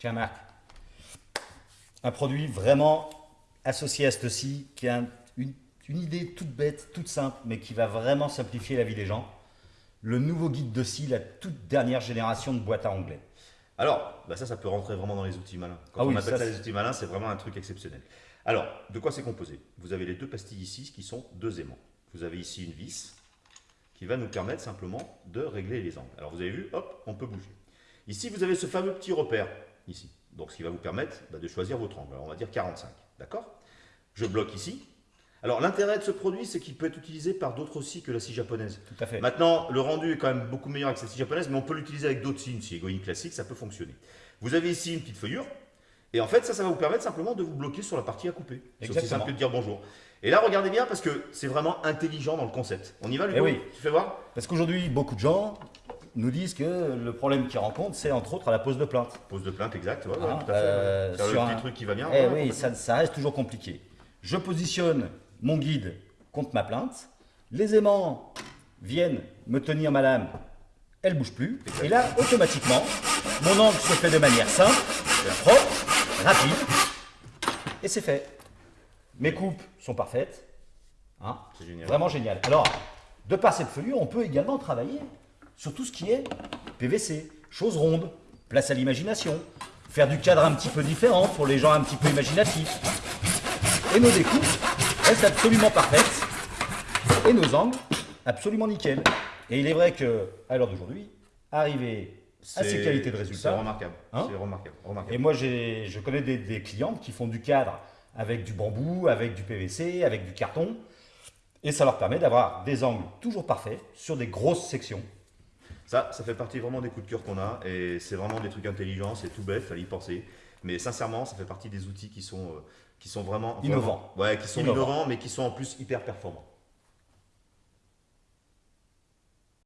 Tiens Marc, un produit vraiment associé à ceci, qui a une, idée toute bête, toute simple, mais qui va vraiment simplifier la vie des gens. Le nouveau guide de scie, la toute dernière génération de boîte à onglets. Alors, bah ça, ça peut rentrer vraiment dans les outils malins. Quand ah on appelle ça, les outils malins, c'est vraiment un truc exceptionnel. Alors, de quoi c'est composé? Vous avez les deux pastilles ici qui sont deux aimants. Vous avez ici une vis qui va nous permettre simplement de régler les angles. Alors, vous avez vu, hop, on peut bouger. Ici, vous avez ce fameux petit repère, ici. Donc, ce qui va vous permettre bah, de choisir votre angle. Alors, on va dire 45, d'accord? Je bloque ici. Alors, l'intérêt de ce produit, c'est qu'il peut être utilisé par d'autres scies que la scie japonaise. Tout à fait. Maintenant, le rendu est quand même beaucoup meilleur avec la scie japonaise, mais on peut l'utiliser avec d'autres scies. Une scie égoïne classique, ça peut fonctionner. Vous avez ici une petite feuillure. Et en fait, ça, ça va vous permettre simplement de vous bloquer sur la partie à couper. C'est aussi simple que de dire bonjour. Et là, regardez bien parce que c'est vraiment intelligent dans le concept. On y va, Ludo eh oui. Tu fais voir? Parce qu'aujourd'hui, beaucoup de gens nous disent que le problème qu'ils rencontrent, c'est entre autres à la pose de plainte. Pose de plainte, exact. Ouais, hein, tout à fait. Euh, sur un petit truc qui va bien. Eh oui, ça, ça, reste toujours compliqué. Je positionne mon guide contre ma plainte. Les aimants viennent me tenir ma lame. Elle bouge plus. Et là, automatiquement, mon angle se fait de manière simple, propre, rapide. Et c'est fait. Mes coupes sont parfaites. Hein c'est génial. Vraiment génial. Alors, de par cette feuillure, on peut également travailler sur tout ce qui est PVC, choses rondes, place à l'imagination, faire du cadre un petit peu différent pour les gens un petit peu imaginatifs. Et nos découpes restent absolument parfaites et nos angles absolument nickel. Et il est vrai que à l'heure d'aujourd'hui, arriver à ces qualités de résultat, c'est remarquable. Hein c'est remarquable, Et moi, je connais des, des clientes qui font du cadre avec du bambou, avec du PVC, avec du carton. Et ça leur permet d'avoir des angles toujours parfaits sur des grosses sections. Ça, ça fait partie vraiment des coups de cœur qu'on a et c'est vraiment des trucs intelligents, c'est tout bête, fallait y penser. Mais sincèrement, ça fait partie des outils qui sont, euh, qui sont vraiment innovants. ouais, qui sont innovants. mais qui sont en plus hyper performants.